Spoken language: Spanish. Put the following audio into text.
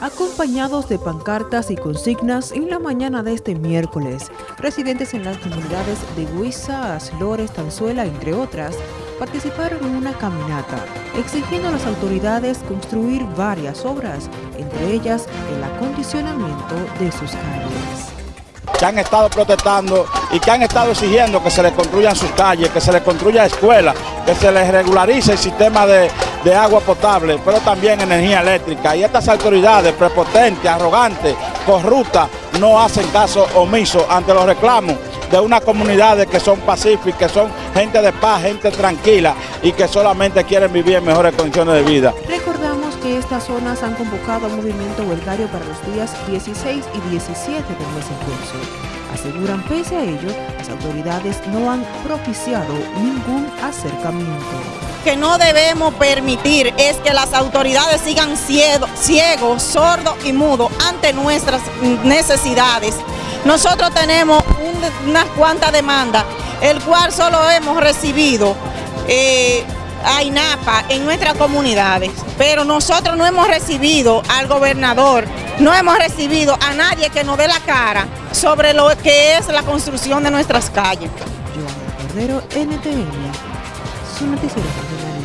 Acompañados de pancartas y consignas en la mañana de este miércoles, residentes en las comunidades de Huiza, Aslores, Tanzuela, entre otras, participaron en una caminata exigiendo a las autoridades construir varias obras, entre ellas el acondicionamiento de sus calles. Que han estado protestando y que han estado exigiendo que se les construyan sus calles, que se les construya escuelas, que se les regularice el sistema de, de agua potable, pero también energía eléctrica. Y estas autoridades prepotentes, arrogantes, corruptas, no hacen caso omiso ante los reclamos de unas comunidades que son pacíficas, que son gente de paz, gente tranquila y que solamente quieren vivir en mejores condiciones de vida. Recordamos que estas zonas han convocado un movimiento huelgario para los días 16 y 17 del mes en curso. Aseguran pese a ello, las autoridades no han propiciado ningún acercamiento. Que no debemos permitir es que las autoridades sigan ciegos, sordos y mudos ante nuestras necesidades. Nosotros tenemos unas cuantas demandas, el cual solo hemos recibido eh, a INAPA en nuestras comunidades, pero nosotros no hemos recibido al gobernador, no hemos recibido a nadie que nos dé la cara sobre lo que es la construcción de nuestras calles. Cordero, su noticiero